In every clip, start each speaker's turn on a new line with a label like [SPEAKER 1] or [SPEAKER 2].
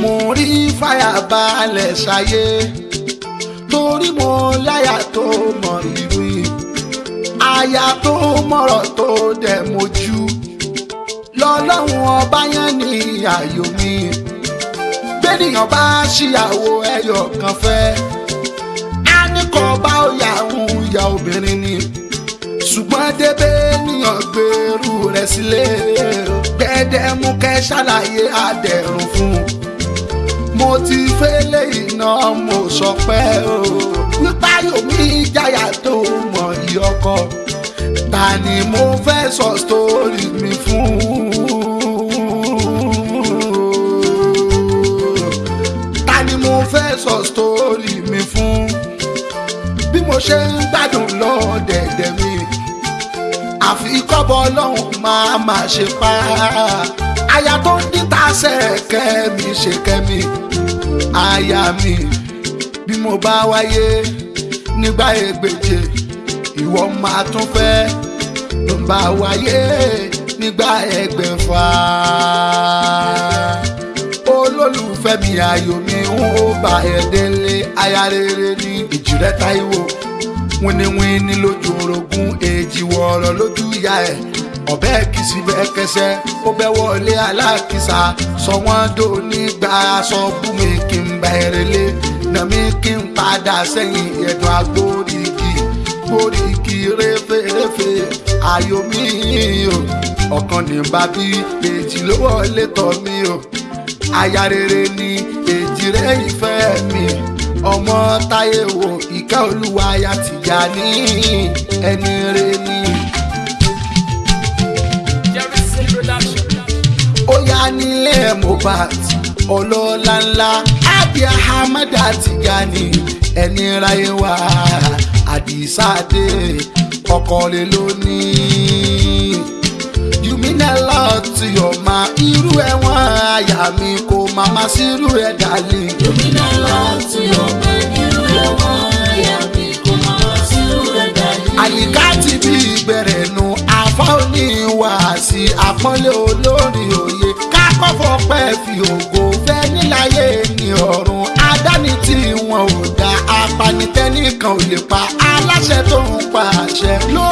[SPEAKER 1] mo rí fàyà balẹ̀ ṣayé torí mo láyà tó mọ ìrì aya tó mọ̀rọ̀ tó dẹ̀ mojú lọ́lọ́run ọba yẹn ní ààyò mi gbẹ́nìyàn bá ṣìyàwó ẹyọ kan fẹ́ á ní kọ́ bá ó yà ń obìnrin ni ṣùgbọ́n débẹ̀ níyàn gbèrú rẹ̀ sílé gbẹdẹmukẹ́ ṣàlàyé àdẹ̀rùn fún un mo ti fẹ́lẹ̀ iná mo sọ pé o wípé yomi ìjayà tó mọ ìyọkọ ta mo fẹ́ sọ sítórì mi fún ta ni mo fẹ́ sọ sítórì mi fún bí mo ṣe ń gbádùn lọ́dẹ̀dẹ̀ mi àfi kọ́bọ̀ ọlọ́run máa máa ṣe pa aya tó ń díta sẹ́ẹ̀kẹ́ mi ṣe kẹ́mi aya mi bí mo bá wáyé nígbà ègbèje ìwọ máa tún fẹ́ ló ń bá wáyé nígbà ẹgbẹ̀fà olólùfẹ́ mi ayọ̀ mi ń ó bá ẹ̀ délé aya rere ní ìjìrẹ́ Táíwò wíníwíní lójú orogún èjì wọ̀ọ̀rọ̀ lójú ìyá ẹ̀ ọ̀bẹ kìsì bẹ́ẹ̀ kẹsẹ́ ó bẹ́ wọlé alákìsà sọ wọ́n dò nígbà aṣọ bú mi kí n bá ẹrẹ̀ lé nà mí kí n padà sẹ́yìn ẹ̀dùn agbóríkì gbóríkì réfèréfè ayọ̀ mi o ọ̀kan ní bàbí èjì ló wọlé tọ̀ mí o aya rere ni èjì rẹ̀ ìfẹ́ mi ọmọ táyé wò ìkẹ́ olúwa ya Tìjàní ẹni rẹ ni. ó yá nílé Mohbad ọlọ́lá ńlá Abia Ahmed Tìjàní ẹni ráyé wá Àdìsá ọkọ̀ lè lónìí ìpínlẹ̀ lọ́ọ̀tì ọ̀ma irú ẹ̀wọ̀n àyà mi kò máa ma sí irú ẹ̀ dàlí. ìpínlẹ̀ lọ́ọ̀tì ọ̀ma irú ẹ̀wọ̀n àyà mi kò máa ma sí irú ẹ̀ dàlí. àyíká ti bí ìgbẹ̀rẹ̀ nu afọ́ oníwà sí àpọ́nlé olórí òye kákọ́fọ́ pẹ́ fi ògo fẹ́ níláyé ní ọ̀run adáni tí wọn ò dá apanitẹ́nìkan ò lè pa aláṣẹ tó ń pa àṣẹ ló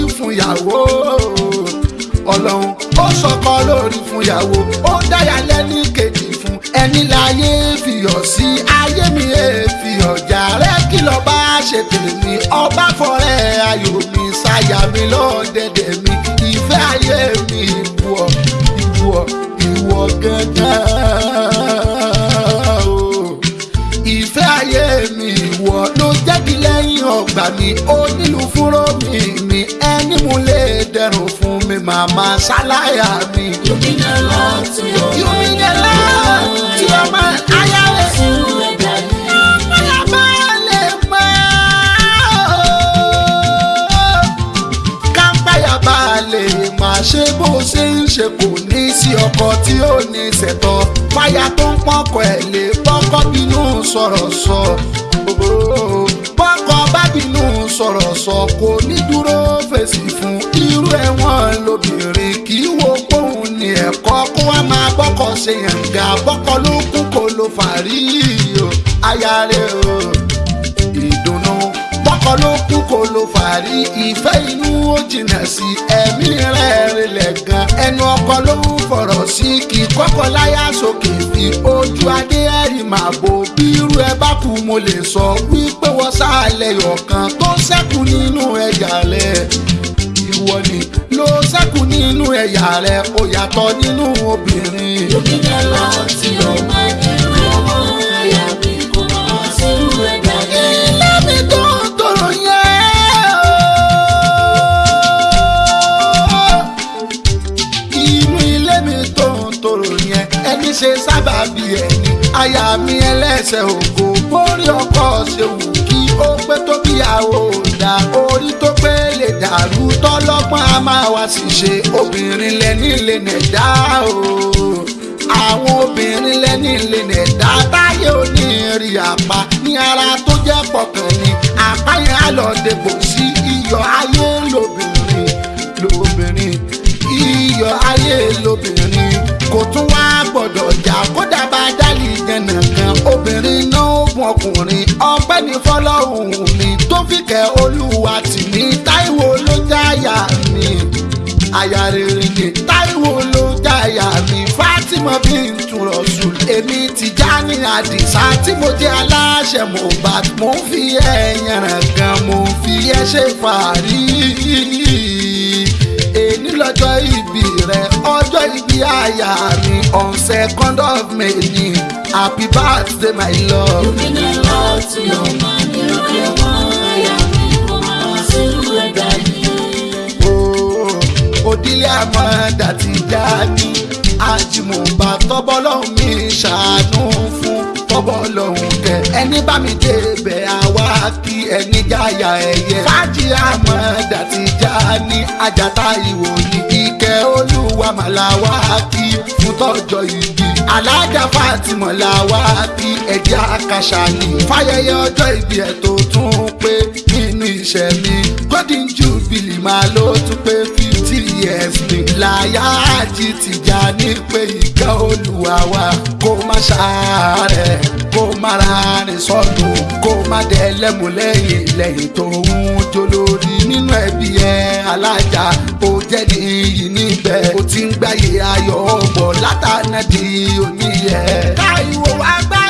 [SPEAKER 1] lórí fún yàwó ọlọ́run ó sọkọ lórí fún yàwó ó dáyà lẹ́ni kejì fún ẹni láyé fìyọ̀ sí ayé mi èèfìyọ̀ jàre kìlọ̀ bá ṣe tèmi ọba fọ̀rẹ́ ayọ̀ mi ṣàyà mi lọ́dẹ̀dẹ̀ mi ìfẹ́ ayé mi ìwọ ìwọ ìwọ gangan o ìfẹ́ ayé mi ìwọ ló jẹ́ kí lẹ́yìn ọgbà mi onílù fúnrọ́ mi mi màmá ṣáláyà mi. You be the love to your man. You be the love to your man. Ayáwé. Ọmọlábá lè pẹ́ o. Kápáyàbá lè máa ṣe bó ṣe ń ṣe kò ní sí ọkọ tí ó ní ṣẹ̀tọ́. Fáyà tó ń pọ̀kọ̀ ẹ̀ lè bọ́kọ́ bínú sọ̀rọ̀ sọ. Bọ́kọ̀ bá bínú sọ̀rọ̀ sọ kò ní dúró fèsì fún fẹ́ wọn lóbìnrin kì í wo póun ní ẹ̀kọ́ kó wá máa bọ́kọ ṣe yànga bọ́kọ ló kú kó ló fàárí o aya rẹ o ìdùnnú bọ́kọ ló kú kó ló fàárí ìfẹ́ inú ó jìnnà sí ẹ̀mí rẹ̀ rẹlẹ̀ gan ẹnu ọkọ ló ń fọ̀rọ̀ sí kí kọ́kọ́ láyà sókè fi ojú adé ẹ̀rì máa bo bí irú ẹ bá kú mo lè sọ wípé wọ́n sá àlẹ́ yọ̀kan tó ṣẹ́kù nínú ẹ̀jà lẹ̀ ìwọ nìkan ẹ̀yà rẹ̀ ó yàtọ̀ nínú obìnrin. lókìkà lọ tí o bá ní ọmọ ẹ̀yà mi kò mọ̀ sí rẹ̀ dàgbé. ilé mi tó ń tọrọ yẹn o. inú ilé mi tó ń tọrọ yẹn ẹni ṣe sábàbí ẹni aya mi ẹlẹ́sẹ̀ ògo bórí ọkọ ṣe wù kí ó pẹ́ tó bíyàwó rẹ̀ tọ́lọ́gbọ́n a máa wá sí ṣe obìnrin lẹ́ni lè nẹ̀dá o àwọn obìnrin lẹ́ni lè nẹ̀dá táyé òní rí àpá ní ara tó jẹ́ pọ̀kàn ni àpá yẹn á lọ dèpò sí iyọ̀ ayé lóbìnrin lóbìnrin iyọ̀ ayé lóbìnrin kò tún wá gbọ́dọ̀ jà kódà bá dálì yànnà kan obìnrin náà ó gun ọkùnrin ọpẹ́ ní fọlọ́hùn mi tó fi kẹ́ olúwa tì ní tá aya rere Táíwò ló jáyà mi Fátímọ̀ bíntù Rọ̀ṣùl èmi Tìjání Àdìsá tí mo jẹ́ aláṣẹ Mohbad mo ń fi ẹ̀yàn ràn gan mo ń fi ẹ́ ṣe fàárí èní lọ́jọ́ ìbí rẹ ọjọ́ ìbí àyà mi on second of May ni happy birthday my love. you mean a lot to your man you really want. àmọ́ dàtí jáde àjìmọ̀bá tọ́bọ́lọ́hún mi ṣàánú fún tọ́bọ́lọ́hún kẹ ẹni bá mi débẹ̀ àwa kí ẹni jáyà ẹ̀yẹ fájì àmọ́ dàtí jáde àjàtà ìwòyí ìkẹ́ olúwa màláwá kí fún tọ́jọ́ ìbí alájà fàtìmọ̀ làwá kí ẹ̀jẹ̀ àkàṣà ní fáyẹyẹ ọjọ́ ìbí ẹ̀ tó tún pé nínú ìṣẹ̀mí golden jubilee máa ló tún pé fi ẹ̀sìn láyà àti tìjà ní pé ìkẹ́ olúwa wa kó má ṣàárẹ̀ kó má ra rìn sọ́nù kó má dẹ́lẹ́mú lẹ́yìn lẹ́yìn tó ń jolórí nínú ẹbí ẹ alájà ó jẹ́ ní níbẹ̀ ó ti ń gbáyé ayọ̀ ọ̀pọ̀ látànà di òní yẹ. káyọ̀ wá gbá.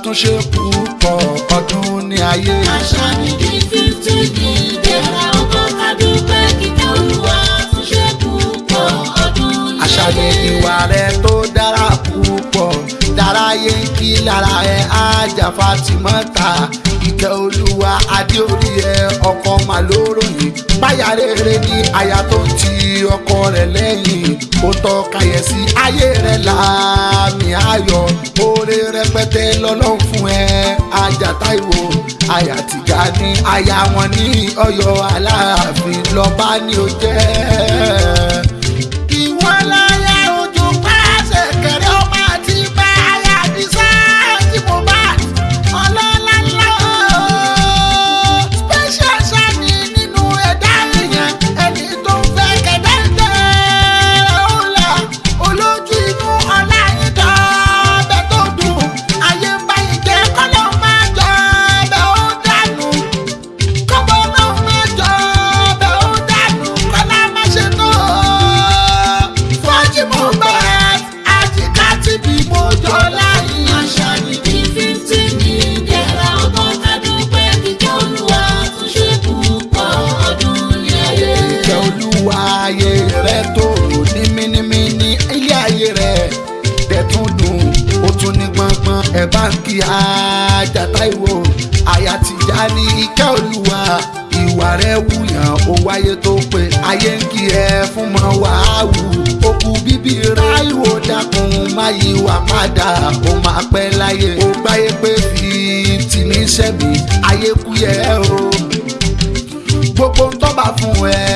[SPEAKER 1] àtúnṣe púpọ̀ ọdún ní ayé. àṣà ni di fifty ní ìdẹ́ra ọkọ̀ kádùpẹ́ kíkẹ́ olúwa àtúnṣe púpọ̀ ọdún ní ayé. àṣà ni ìwà rẹ tó dára púpọ̀ dáráyé ń kí lára ẹ ájà Fatimata ìkẹ́ olúwa adé orí ẹ ọkọ̀ màlúrò báyà rere ni aya tó ń ti ọkọ rẹ̀ lẹ́yìn ó tọ́ kàyẹ̀sí ayé rẹ̀ láàmì ayọ̀ oore rẹpẹtẹ lọ́lọ́run fún ẹ ajá táìwò aya tìjà ní aya wọn ní Ọ̀yọ́ Aláàfin lọba ni ó jẹ́. ẹ bá ń kí Àjàtà ìwò àyà Tìjání ìkẹ́ olúwa ìwà rẹ̀ wúyàn ó wáyé tó pé ayé ń kí ẹ fún mọ wàhálù òkú bíbí ráìwò dákun má yíwà padà ó máa pẹ́ láyé ó gbáyé pé fi tìmí sẹ́mi ayé kú yẹ o gbogbo ń tọ́ba fún ẹ.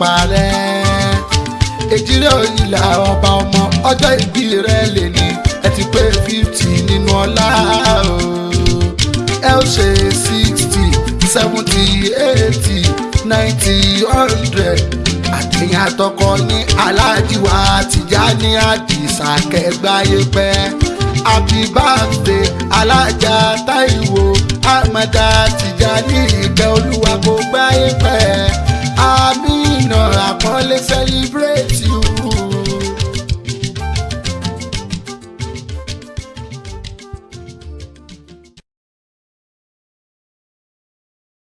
[SPEAKER 1] parẹ́ èjìrè òyìnlá ọba ọmọ ọjọ́ ìbí rẹ lè ní ẹ ti pé fifty nínú ọlá o ẹ ó ṣe sixty seventy eighty ninety hundred àtẹ̀yìn àtọkọ ní aláàjì wa Tìjání Àdìsá kẹgbáyé pẹ́ happy birthday alájà Táíwò Amada Tìjání. Let's celebrate.